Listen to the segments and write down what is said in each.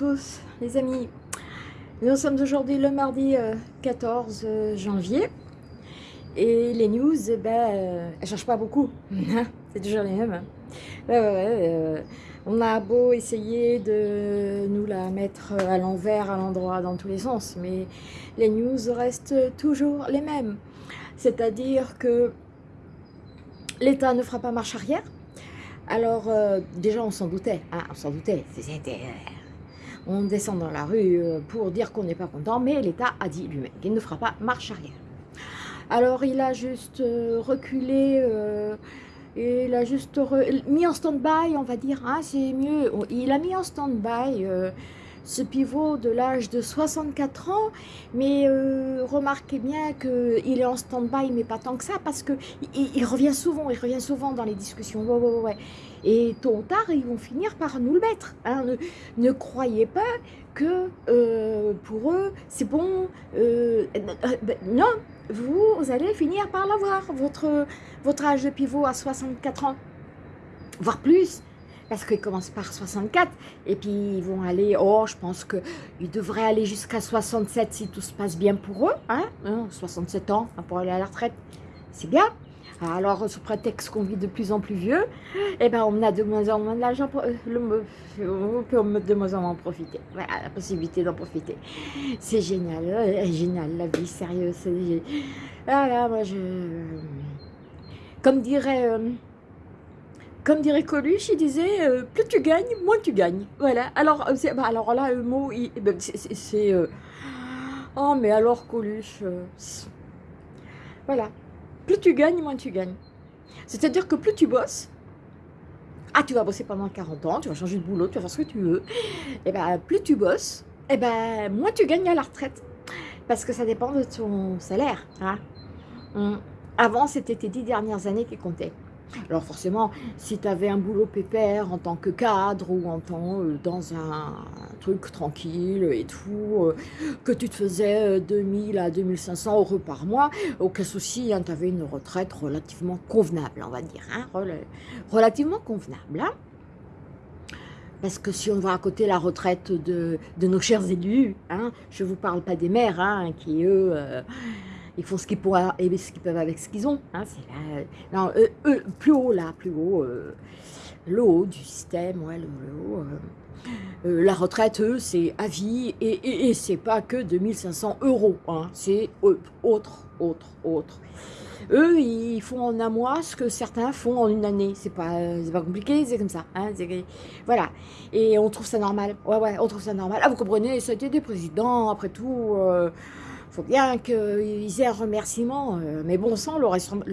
tous les amis. Nous sommes aujourd'hui le mardi 14 euh, euh, janvier et les news, eh ben, euh, elles ne changent pas beaucoup. C'est toujours les mêmes. on a beau essayer de nous la mettre à l'envers, à l'endroit, dans tous les sens, mais les news restent toujours les mêmes. C'est-à-dire que l'État ne fera pas marche arrière, alors, déjà, on s'en doutait. Hein, on s'en doutait. Euh, on descend dans la rue euh, pour dire qu'on n'est pas content, mais l'État a dit lui-même qu'il ne fera pas marche arrière. Alors, il a juste reculé, il a juste mis en stand-by, on va dire, hein, c'est mieux. Il a mis en stand-by ce pivot de l'âge de 64 ans, mais euh, remarquez bien qu'il est en stand-by, mais pas tant que ça, parce qu'il il, revient souvent, il revient souvent dans les discussions. Et tôt ou tard, ils vont finir par nous le mettre. Hein. Ne, croyez pas que euh, pour eux, c'est bon. Euh, non, vous, allez finir par l'avoir, votre, votre âge de pivot à 64 ans, voire plus parce qu'ils commencent par 64, et puis ils vont aller, oh, je pense qu'ils devraient aller jusqu'à 67 si tout se passe bien pour eux, hein, 67 hein, ans pour aller à la retraite, c'est bien. Alors, sous prétexte qu'on vit de plus en plus vieux, eh ben, on a de moins en moins d'argent, euh, on de moins en moins profiter. Voilà, la possibilité d'en profiter. C'est génial, euh, génial, la vie, sérieux. Voilà, moi, je... Comme dirait... Euh, comme dirait Coluche, il disait euh, plus tu gagnes, moins tu gagnes. Voilà. Alors, euh, bah, là, le mot, eh ben, c'est... Euh, oh, mais alors Coluche... voilà. Plus tu gagnes, moins tu gagnes. C'est-à-dire que plus tu bosses, ah, tu vas bosser pendant 40 ans, tu vas changer de boulot, tu vas faire ce que tu veux. Et eh ben, plus tu bosses, et eh ben, moins tu gagnes à la retraite. Parce que ça dépend de ton salaire. Hein. Hum. Avant, c'était tes dix dernières années qui comptaient. Alors forcément, si tu avais un boulot pépère en tant que cadre ou en tant euh, dans un, truc tranquille et tout, euh, que tu te faisais 2000 euh, à 2500 euros par mois, aucun souci, hein, tu avais une retraite relativement convenable, on va dire, hein, relativement convenable. Hein. parce que si on va à côté la retraite de, nos chers élus, je ne vous parle pas des maires, qui eux ils font ce qu'ils peuvent avec ce qu'ils ont. Hein, plus haut là, plus haut, euh, le haut du système, ouais, le, haut. Euh, euh, la retraite, eux, c'est à vie et, et, c'est pas que 2500 euros, hein, c'est autre, autre, autre. Eux, ils font en un mois ce que certains font en une année. C'est pas, pas compliqué, c'est comme ça. Hein, voilà. Et on trouve ça normal. Ouais, ouais, on trouve ça normal. Ah, vous comprenez, ça a des présidents, après tout faut bien qu'ils aient un remerciement. Euh, mais bon sang, le,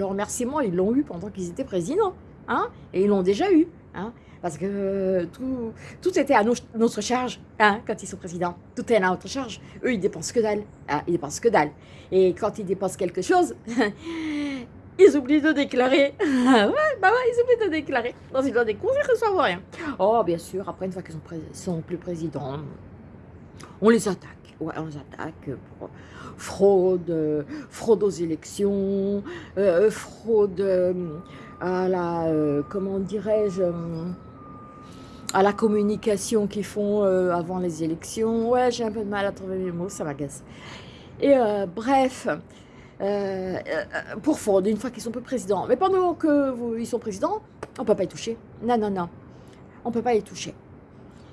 remerciement, ils l'ont eu pendant qu'ils étaient présidents. Hein et ils l'ont déjà eu. Hein parce que euh, tout, tout était à notre charge hein, quand ils sont présidents. Tout est à notre charge. Eux, ils dépensent que dalle. Hein, ils dépensent que dalle. Et quand ils dépensent quelque chose, ils oublient de déclarer. bah ils oublient de déclarer. Ils doivent découvrir qu'ils ne savent rien. Oh, bien sûr, après, une fois qu'ils sont, sont plus présidents, on les attaque. Ouais, on les attaque pour fraude, fraude aux élections, euh, fraude euh, à la, euh, comment dirais-je, à la communication qu'ils font avant les élections. Ouais, j'ai un peu de mal à trouver mes mots, ça m'agace. Et bref, pour fraude, une fois qu'ils sont peu présidents. Mais pendant qu'ils sont présidents, on ne peut pas y toucher. Non, non, non. On ne peut pas y toucher.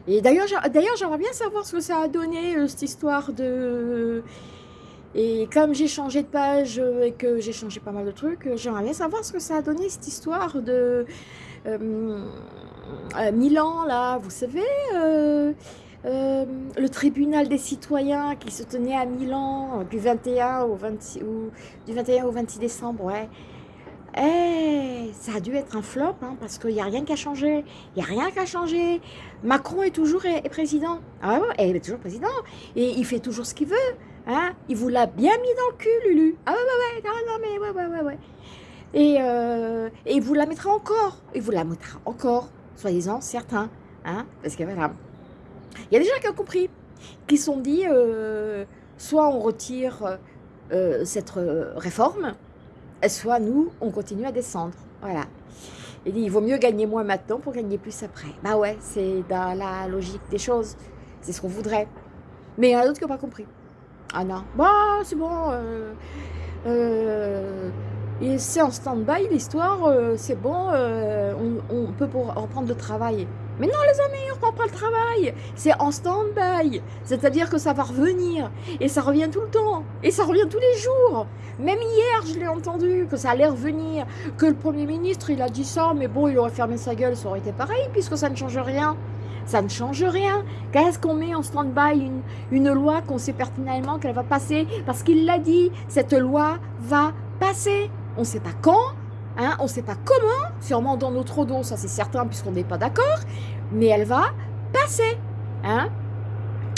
Et d'ailleurs, j'aimerais bien savoir ce que ça a donné, cette histoire de et comme j'ai changé de page et que j'ai changé pas mal de trucs, j'aimerais bien savoir ce que ça a donné cette histoire de Milan, là, vous savez, euh, euh, le tribunal des citoyens qui se tenait à Milan du 21 au 26, ou, du 21 au 26 décembre, ouais. Eh, ça a dû être un flop, hein, parce qu'il n'y a rien qu'à changer. Il n'y a rien qu'à changer. Macron est toujours président. Ah ouais, il est toujours président. Et il fait toujours ce qu'il veut. Hein Il vous l'a bien mis dans le cul, Lulu. Ah ouais, ouais, ouais, non, non, mais ouais, ouais, ouais, ouais. Et, euh, et il vous la mettra encore. Il vous la mettra encore, soyez-en certains. Hein Parce que voilà. Il y a des gens qui ont compris, qui se sont dit, euh, soit on retire euh, cette réforme, soit nous, on continue à descendre. Voilà. Il dit, il vaut mieux gagner moins maintenant pour gagner plus après. Bah ouais, c'est dans la logique des choses. c'est ce qu'on voudrait. Mais il y en a d'autres qui n'ont pas compris. Ah non, bah c'est bon, euh, euh, c'est en stand-by l'histoire, euh, c'est bon, on, peut reprendre le travail. Mais non les amis, on reprend pas le travail, c'est en stand-by, c'est-à-dire que ça va revenir, et ça revient tout le temps, et ça revient tous les jours. Même hier, je l'ai entendu, que ça allait revenir, que le Premier ministre, il a dit ça, mais bon, il aurait fermé sa gueule, ça aurait été pareil, puisque ça ne change rien. Ça ne change rien. Qu'est-ce qu'on met en stand-by une, loi qu'on sait pertinemment qu'elle va passer? Parce qu'il l'a dit, cette loi va passer. On ne sait pas quand, hein, on ne sait pas comment, sûrement dans notre dos, ça c'est certain puisqu'on n'est pas d'accord, mais elle va passer. Hein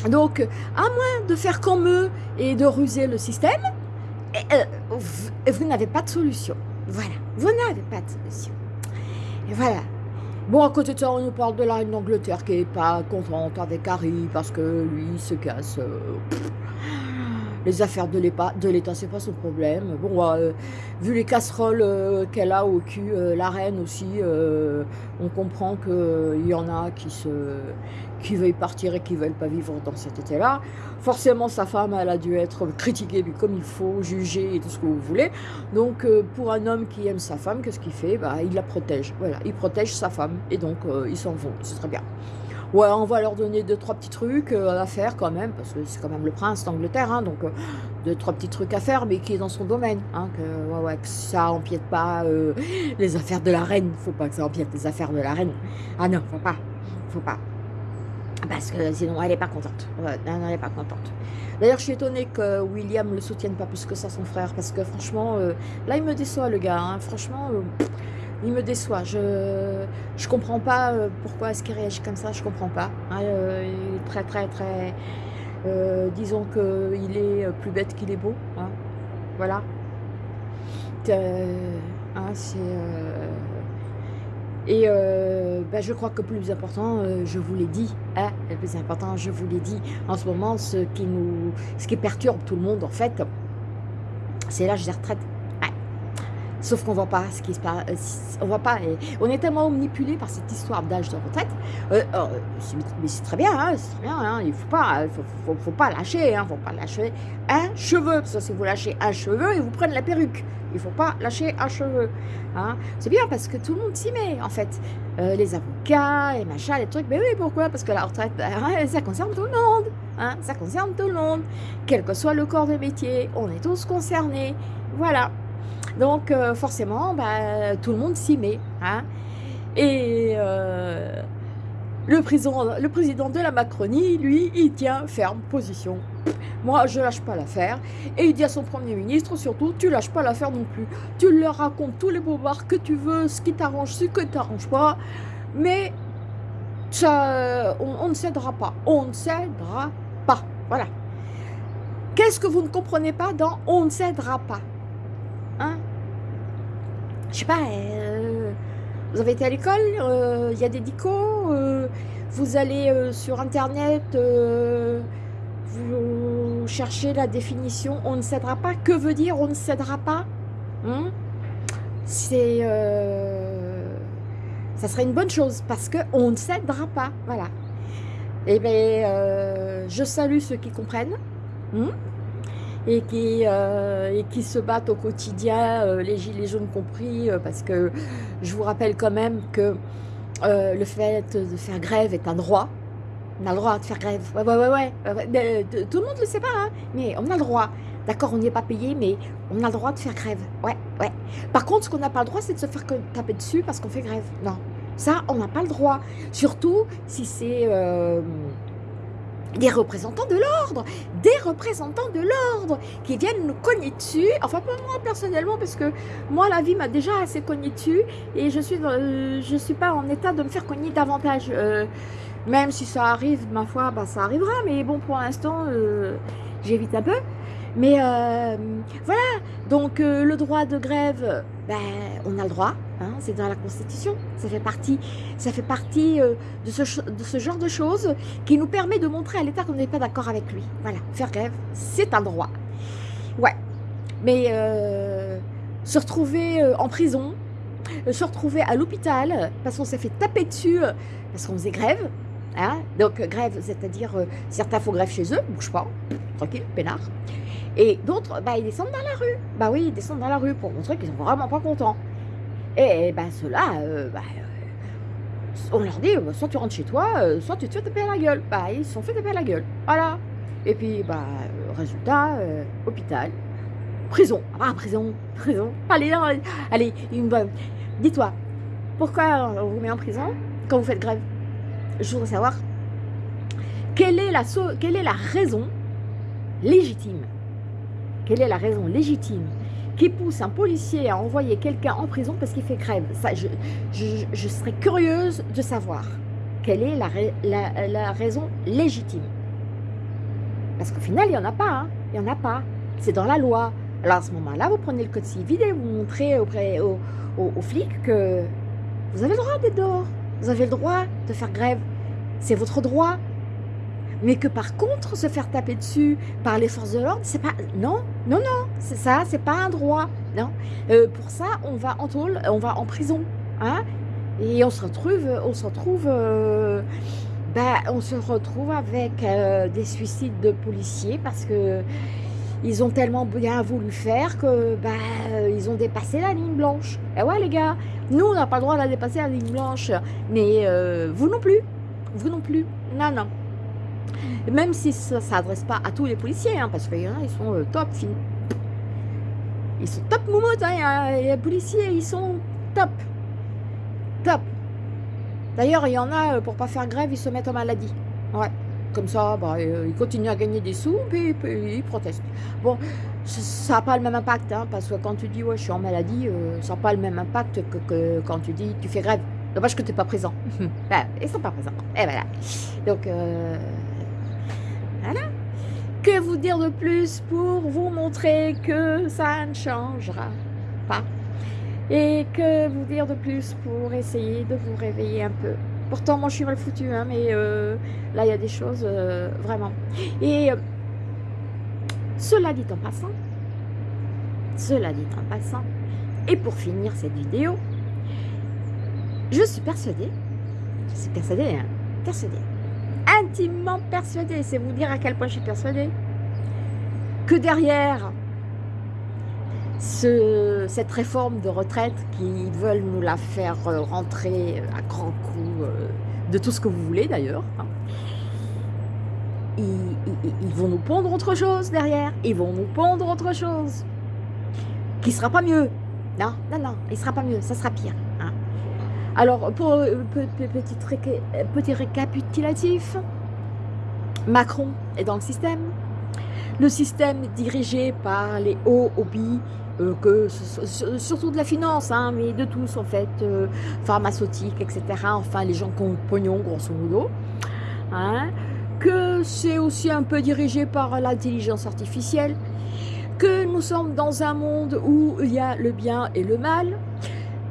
Donc, à moins de faire comme eux et de ruser le système, euh, vous n'avez pas de solution. Voilà, vous n'avez pas de solution. Voilà, Bon, à côté de ça, on nous parle de la reine d'Angleterre qui n'est pas contente avec Harry parce que lui, il se casse. Euh, les affaires de l'État, c'est pas son problème. Bon, euh, vu les casseroles euh, qu'elle a au cul, la reine aussi, on comprend qu'il y en a qui veuillent partir et qui veulent pas vivre dans cet été-là. Forcément, sa femme, elle a dû être critiquée comme il faut, jugée et tout ce que vous voulez. Donc, euh, pour un homme qui aime sa femme, qu'est-ce qu'il fait? Bah, Il la protège. Voilà, il protège sa femme. Et donc, euh, ils s'en vont. C'est très bien. Ouais, on va leur donner deux, trois petits trucs euh, à faire quand même, parce que c'est quand même le prince d'Angleterre, hein, donc deux, trois petits trucs à faire, mais qui est dans son domaine, hein, que, ouais, ouais, que ça empiète pas les affaires de la reine, faut pas que ça empiète les affaires de la reine. Ah non, faut pas, faut pas parce que sinon elle n'est pas contente. elle n'est pas contente. D'ailleurs, je suis étonnée que William le soutienne pas plus que ça, son frère, parce que franchement, euh, là, il me déçoit, le gars. Hein. Franchement, euh, il me déçoit. Je je comprends pas euh, pourquoi est-ce qu'il réagit comme ça, je comprends pas. Hein. il est très, très, très... disons qu'il est plus bête qu'il est beau. Hein. Voilà. c'est... Et euh, ben, je crois que plus important, euh, je vous l'ai dit, hein, plus important, je vous l'ai dit, en ce moment, ce qui, nous, ce qui perturbe tout le monde, en fait, c'est l'âge des retraites. Sauf qu'on ne voit pas ce qui se passe, euh, on voit pas, on est tellement manipulé par cette histoire d'âge de retraite, oh, mais c'est très bien, hein, c'est très bien, hein, il ne faut pas, faut, faut, pas lâcher, hein, faut pas lâcher un cheveu, parce que si vous lâchez un cheveu, ils vous prennent la perruque. Il ne faut pas lâcher un cheveu. Hein. C'est bien parce que tout le monde s'y met, en fait. Euh, les avocats, et machin, les trucs. Mais oui, pourquoi? Parce que la retraite, ça concerne tout le monde. Hein. Ça concerne tout le monde. Quel que soit le corps de métier, on est tous concernés. Voilà. Donc, euh, forcément, ben, tout le monde s'y met. Hein. Et euh, le, président, de la Macronie, lui, il tient ferme position. Moi, je lâche pas l'affaire. Et il dit à son Premier ministre, surtout, tu lâches pas l'affaire non plus. Tu leur racontes tous les bobards que tu veux, ce qui t'arrange, ce que t'arrange pas. Mais ça, on, ne cédera pas. On ne cédera pas. Voilà. Qu'est-ce que vous ne comprenez pas dans « on ne cédera pas » Hein? Je sais pas, euh, vous avez été à l'école, euh, il y a des dicos, euh, vous allez sur Internet vous cherchez la définition on ne cédera pas. Que veut dire on ne cédera pas hein? C'est... Ça serait une bonne chose parce qu'on ne cédera pas. Voilà. Et eh bien, je salue ceux qui comprennent. Hein? Et qui, euh, et qui se battent au quotidien, les gilets jaunes compris, parce que je vous rappelle quand même que le fait de faire grève est un droit, on a le droit de faire grève. Ouais, ouais, ouais, tout le monde ne le sait pas, hein, mais on a le droit. D'accord, on n'y est pas payé, mais on a le droit de faire grève. Ouais, ouais. Par contre, ce qu'on n'a pas le droit, c'est de se faire taper dessus parce qu'on fait grève. Non, ça, on n'a pas le droit. Surtout si c'est euh, des représentants de l'ordre, des représentants de l'ordre qui viennent nous cogner dessus. Enfin, pas moi personnellement, parce que moi, la vie m'a déjà assez cogné dessus et je suis, je suis pas en état de me faire cogner davantage. Euh, même si ça arrive, ma foi, bah, ça arrivera. Mais bon, pour l'instant, euh, j'évite un peu. Mais euh, voilà, donc euh, le droit de grève, ben, on a le droit, hein, c'est dans la Constitution. Ça fait partie, ça fait partie de, ce, genre de choses qui nous permet de montrer à l'État qu'on n'est pas d'accord avec lui. Voilà, faire grève, c'est un droit. Ouais, mais se retrouver en prison, se retrouver à l'hôpital parce qu'on s'est fait taper dessus parce qu'on faisait grève, Hein Donc grève, c'est-à-dire certains font grève chez eux, bouge pas, tranquille, peinard. Et d'autres, bah, ils descendent dans la rue. Bah oui, ils descendent dans la rue pour montrer qu'ils sont vraiment pas contents. Et bah, ceux-là, bah, on leur dit, soit tu rentres chez toi, soit tu te fais taper à la gueule. Bah, ils se sont fait taper à la gueule. Voilà. Et puis, bah, résultat, hôpital, prison. Ah, prison, prison. Allez, allez, dis-toi, pourquoi on vous met en prison quand vous faites grève? Je voudrais savoir quelle est la, quelle est la raison légitime? Quelle est la raison légitime qui pousse un policier à envoyer quelqu'un en prison parce qu'il fait grève Ça, je, je, serais curieuse de savoir quelle est la, raison légitime. Parce qu'au final, il n'y en a pas. Hein. Il n'y en a pas. C'est dans la loi. Alors à ce moment-là, vous prenez le code civil et vous montrez auprès, aux, aux flics que vous avez le droit d'être dehors. Vous avez le droit de faire grève. C'est votre droit. Mais que par contre, se faire taper dessus par les forces de l'ordre, c'est pas... Non, non, non, c'est ça, c'est pas un droit. Non. Euh, pour ça, on va en tôle, on va en prison. Hein et on se retrouve, on se retrouve, euh, ben, on se retrouve avec euh, des suicides de policiers parce que ils ont tellement bien voulu faire que bah, ils ont dépassé la ligne blanche. Et ouais les gars, nous on n'a pas le droit de dépasser la ligne blanche, mais euh, vous non plus, vous non plus, non non. Même si ça ne s'adresse pas à tous les policiers, hein, parce qu'il y en a, ils sont euh, top, ils sont top moumoutes, hein, les policiers, ils sont top, top. D'ailleurs, il y en a, euh, pour pas faire grève, ils se mettent en maladie. Ouais. Comme ça, bah, euh, ils continuent à gagner des sous, puis, ils protestent. Bon, ça n'a pas le même impact, hein, parce que quand tu dis « ouais, je suis en maladie ça n'a pas le même impact que, quand tu dis « tu fais grève ». Dommage que tu n'es pas présent. ben, ils sont pas présents. Et voilà. Donc, voilà. Que vous dire de plus pour vous montrer que ça ne changera pas Et que vous dire de plus pour essayer de vous réveiller un peu Pourtant, moi, je suis mal foutue, hein, mais euh, là, il y a des choses, euh, vraiment. Et euh, cela dit en passant, cela dit en passant, et pour finir cette vidéo, je suis persuadée, je suis persuadée, hein, persuadée, intimement persuadée, c'est vous dire à quel point je suis persuadée, que derrière ce, cette réforme de retraite qui veulent nous la faire rentrer à grands coups euh, de tout ce que vous voulez d'ailleurs. Hein. Ils, vont nous pondre autre chose derrière. Ils vont nous pondre autre chose. Qui sera pas mieux. Non, non, non, il sera pas mieux. Ça sera pire. Alors, pour euh, petit, petit récapitulatif, Macron est dans le système. Le système dirigé par les hauts hobbies euh, surtout de la finance, hein, mais de tous en fait, euh, pharmaceutique, etc. Enfin, les gens qui ont pognon, grosso modo. Hein, que c'est aussi un peu dirigé par l'intelligence artificielle, que nous sommes dans un monde où il y a le bien et le mal,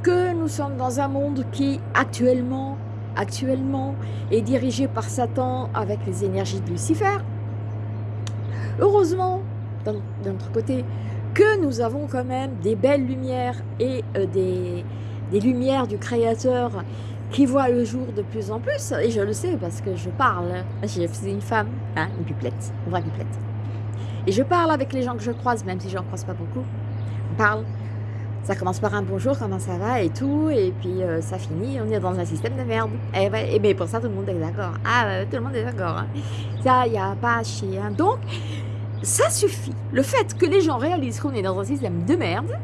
que nous sommes dans un monde qui actuellement, actuellement est dirigé par Satan avec les énergies de Lucifer. Heureusement, d'un autre côté, que nous avons quand même des belles lumières et euh, des, lumières du Créateur qui voient le jour de plus en plus, et je le sais parce que je parle, j'ai une femme, hein, une pipelette, une vraie pipelette. Et je parle avec les gens que je croise, même si je n'en croise pas beaucoup. Parle, ça commence par un bonjour, comment ça va et tout, et puis euh, ça finit, on est dans un système de merde. Et, et mais pour ça, tout le monde est d'accord. Ah, tout le monde est d'accord. Hein. Ça, il n'y a pas à chier. Hein. Donc, ça suffit. Le fait que les gens réalisent qu'on est dans un système de merde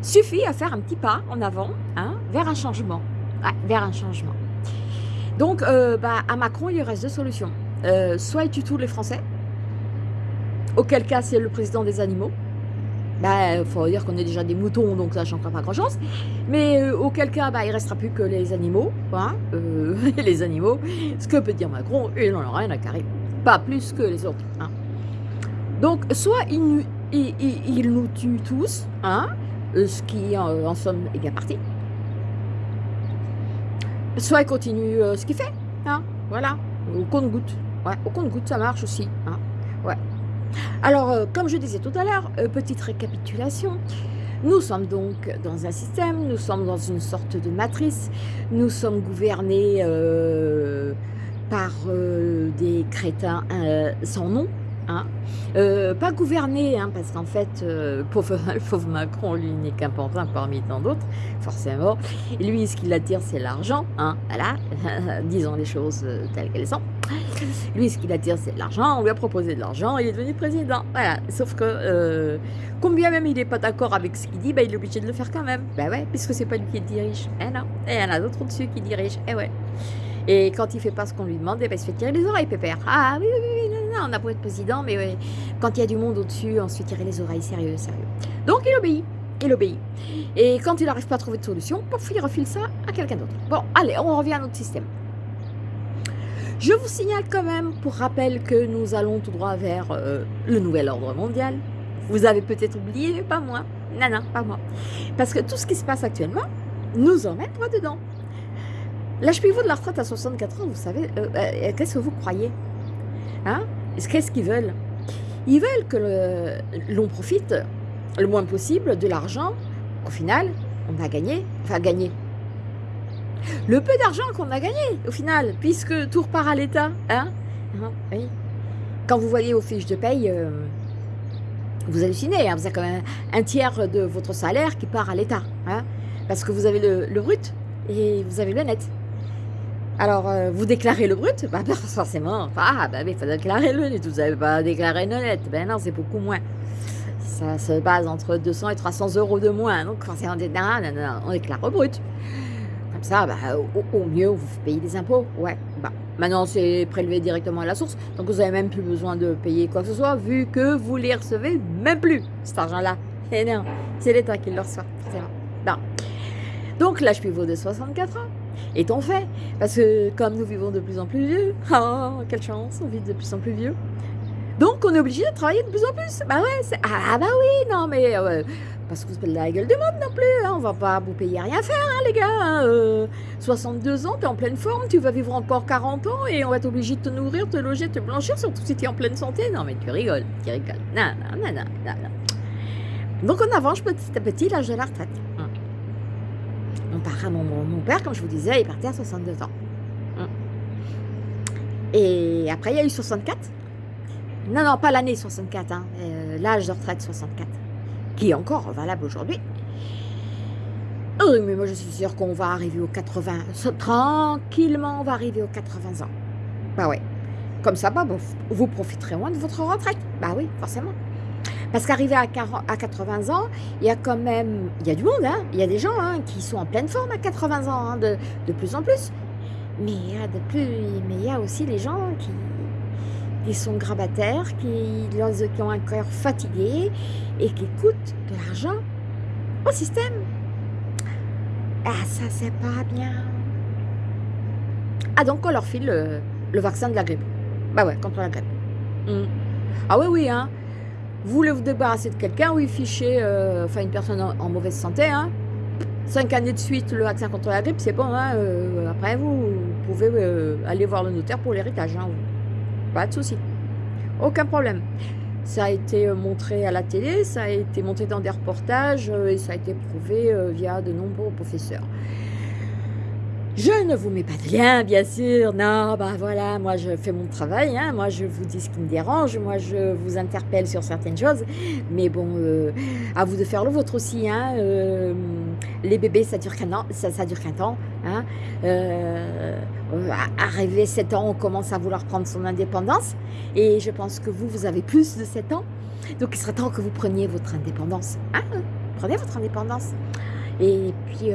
suffit à faire un petit pas en avant hein, vers un changement. vers un changement. Donc, euh, bah, à Macron, il reste deux solutions. Euh, soit il tue les Français, auquel cas c'est le président des animaux. Il bah, faut dire qu'on est déjà des moutons, donc ça changera pas grand-chose. Mais euh, auquel cas, bah, il restera plus que les animaux. Hein, les animaux, ce que peut dire Macron, il n'en a rien à carrer. Pas plus que les autres. Hein. Donc, soit il, nous tue tous, hein, euh, ce qui en, somme est bien parti, soit il continue euh, ce qu'il fait, hein, voilà, au compte-goutte. Ouais, au compte-goutte, ça marche aussi. Hein. Alors, euh, comme je disais tout à l'heure, petite récapitulation, nous sommes donc dans un système, nous sommes dans une sorte de matrice, nous sommes gouvernés par des crétins sans nom, Hein. Euh, pas gouverner, hein, parce qu'en fait, euh, pauvre, Macron, lui, n'est qu'un pantin parmi tant d'autres, forcément. Lui, ce qui l'attire, c'est l'argent, hein, voilà, disons les choses euh, telles qu'elles sont. Lui, ce qui l'attire, c'est l'argent, on lui a proposé de l'argent, il est devenu président, voilà. Sauf que, combien même il n'est pas d'accord avec ce qu'il dit, bah, il est obligé de le faire quand même. Ben ouais, puisque c'est pas lui qui dirige. Eh non, il y en a d'autres au-dessus qui dirigent, eh ouais. Et quand il fait pas ce qu'on lui demande, ben, il se fait tirer les oreilles, pépère. Ah oui, oui, oui, on a beau être président, mais quand il y a du monde au-dessus, on se fait tirer les oreilles, sérieux, sérieux. Donc il obéit, il obéit. Et quand il n'arrive pas à trouver de solution, pouf, il refile ça à quelqu'un d'autre. Bon, allez, on revient à notre système. Je vous signale quand même, pour rappel, que nous allons tout droit vers euh, le nouvel ordre mondial. Vous avez peut-être oublié, mais pas moi. Non, non, pas moi. Parce que tout ce qui se passe actuellement nous emmène droit dedans. Pivot de la retraite à 64 ans, vous savez, euh, euh, qu'est-ce que vous croyez? Hein? Qu'est-ce qu'ils veulent? Ils veulent que l'on profite le moins possible de l'argent qu'au final, on a gagné, enfin gagné. Le peu d'argent qu'on a gagné au final, puisque tout repart à l'État. Hein, hein. Quand vous voyez vos fiches de paye, euh, vous hallucinez. Hein, vous avez quand même un tiers de votre salaire qui part à l'État. Hein, parce que vous avez le brut et vous avez le net. Alors, euh, vous déclarez le brut? Bah, forcément, ah, bah il faut déclarer le net, vous n'avez pas déclaré le net, ben non, c'est beaucoup moins. Ça se base entre 200 et 300 euros de moins, donc forcément, on déclare le brut. Comme ça, bah, au, mieux, vous payez des impôts, ouais. Bah, maintenant, c'est prélevé directement à la source, donc vous n'avez même plus besoin de payer quoi que ce soit, vu que vous les recevez même plus, cet argent-là. Et non, c'est l'État qui le reçoit, Bon. Donc, l'âge pivot de 64 ans est-on fait Parce que comme nous vivons de plus en plus vieux, oh, quelle chance, on vit de plus en plus vieux. Donc on est obligé de travailler de plus en plus. Bah ouais, ah bah oui, non mais euh, parce que vous êtes la gueule du monde non plus, hein, on va pas vous payer à rien faire hein, les gars. 62 hein, euh, ans, tu es en pleine forme, tu vas vivre encore 40 ans et on va être obligé de te nourrir, te loger, te blanchir, surtout si tu es en pleine santé. Non mais tu rigoles, tu rigoles. Non, non, non, non, non. Donc on avance petit à petit l'âge de la retraite. Mon, mon, père, comme je vous disais, il partait à 62 ans. Hum. Et après, il y a eu 64. Non, non, pas l'année 64, hein, euh, l'âge de retraite 64, qui est encore valable aujourd'hui. Oui, mais moi je suis sûre qu'on va arriver aux 80, tranquillement on va arriver aux 80 ans. Bah ouais, comme ça, bah, vous profiterez moins de votre retraite. Bah oui, forcément. Parce qu'arrivé à, 80 ans, il y a quand même, il y a du monde, hein. il y a des gens hein, qui sont en pleine forme à 80 ans, hein, de, plus en plus. Mais il, y a de plus, mais il y a aussi les gens qui, qui sont grabataires, qui, qui ont un cœur fatigué et qui coûtent de l'argent au système. Ah, ça, c'est pas bien. Ah, donc on leur file le, vaccin de la grippe. Bah ouais, contre la grippe. Hmm. Ah oui, oui, hein. Vous voulez vous débarrasser de quelqu'un, oui, fichez, euh, enfin une personne en, mauvaise santé, hein. Cinq années de suite, le vaccin contre la grippe, c'est bon, hein. Euh, après, vous, pouvez euh, aller voir le notaire pour l'héritage, hein. Pas de souci. Aucun problème. Ça a été montré à la télé, ça a été montré dans des reportages et ça a été prouvé via de nombreux professeurs. Je ne vous mets pas de lien, bien sûr. Non, bah voilà, moi je fais mon travail. Hein. Moi je vous dis ce qui me dérange. Moi je vous interpelle sur certaines choses. Mais bon, euh, à vous de faire le vôtre aussi. Hein. Euh, les bébés, ça dure qu'un an. Ça, dure qu'un temps. Hein. Euh, arrivé 7 ans, on commence à vouloir prendre son indépendance. Et je pense que vous, vous avez plus de 7 ans. Donc il serait temps que vous preniez votre indépendance. Prenez votre indépendance. Et puis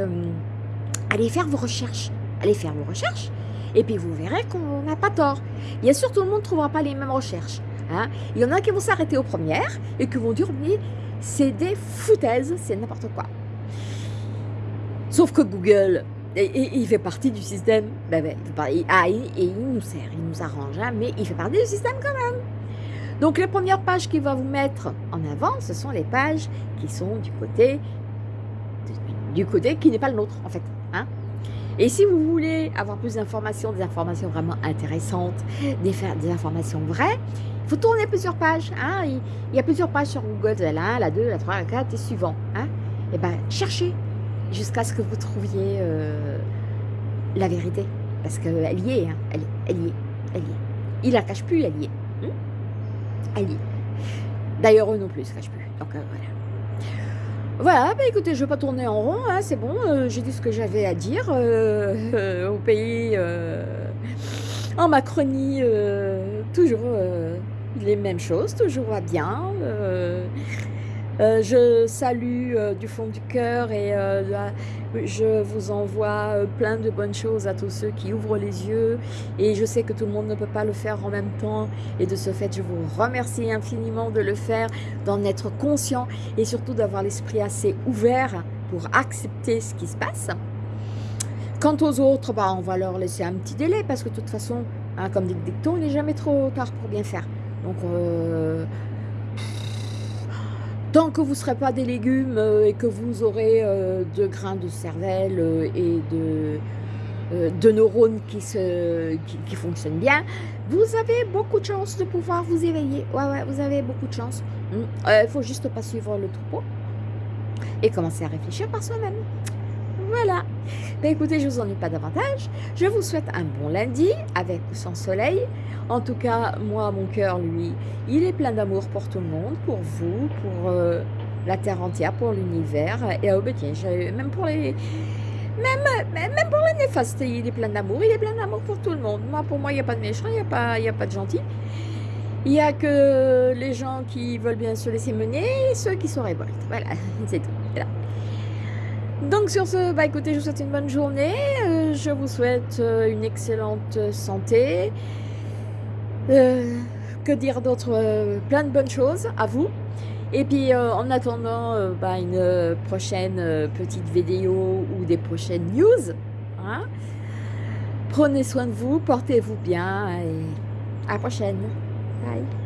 allez faire vos recherches. Allez faire vos recherches et puis vous verrez qu'on n'a pas tort. Bien sûr, tout le monde ne trouvera pas les mêmes recherches. Hein. Il y en a qui vont s'arrêter aux premières et qui vont dire mais c'est des foutaises, c'est n'importe quoi. Sauf que Google, il fait partie du système. Ben, ben, ah, et il nous sert, il nous arrange, hein, mais il fait partie du système quand même. Donc les premières pages qu'il va vous mettre en avant, ce sont les pages qui sont du côté, du côté qui n'est pas le nôtre en fait. Hein. et si vous voulez avoir plus d'informations, des informations vraiment intéressantes, des, informations vraies, il faut tourner plusieurs pages. Hein. Il, y a plusieurs pages sur Google, la 1, la 2, la 3, la 4 et suivant. Hein. Et eh bien, cherchez jusqu'à ce que vous trouviez euh, la vérité. Parce qu'elle y est, hein. elle, elle y est, elle y est. Il la cache plus, elle y est. Hmm? Elle y est. D'ailleurs, eux non plus, ils se cachent plus. Donc, euh, voilà. Voilà, bah écoutez, je ne vais pas tourner en rond, hein, c'est bon, euh, j'ai dit ce que j'avais à dire euh, au pays, en Macronie, toujours les mêmes choses, toujours va bien. Je salue du fond du cœur et je vous envoie plein de bonnes choses à tous ceux qui ouvrent les yeux et je sais que tout le monde ne peut pas le faire en même temps et de ce fait je vous remercie infiniment de le faire, d'en être conscient et surtout d'avoir l'esprit assez ouvert pour accepter ce qui se passe. Quant aux autres, bah, on va leur laisser un petit délai parce que de toute façon, hein, comme dit dicton, il n'est jamais trop tard pour bien faire. Donc, euh, Tant que vous ne serez pas des légumes euh, et que vous aurez euh, de grains de cervelle euh, et de, de neurones qui, se, qui, fonctionnent bien, vous avez beaucoup de chances de pouvoir vous éveiller. Ouais, ouais, vous avez beaucoup de chance. Il ne faut juste pas suivre le troupeau et commencer à réfléchir par soi-même. Voilà. Ben écoutez, je vous ennuie pas davantage. Je vous souhaite un bon lundi avec ou sans soleil. En tout cas, moi, mon cœur, lui, il est plein d'amour pour tout le monde, pour vous, pour euh, la Terre entière, pour l'univers. Et oh, ben, tiens, même pour les... Même, même pour les néfastes, il est plein d'amour. Il est plein d'amour pour tout le monde. Moi, pour moi, il n'y a pas de méchant, il n'y a, pas, a pas de gentil. Il n'y a que les gens qui veulent bien se laisser mener et ceux qui se révoltent. Voilà, c'est tout. Donc sur ce, bah écoutez, je vous souhaite une bonne journée, euh, je vous souhaite euh, une excellente santé, euh, que dire d'autre, plein de bonnes choses à vous. Et puis en attendant bah, une prochaine petite vidéo ou des prochaines news, hein, prenez soin de vous, portez-vous bien et à la prochaine. Bye.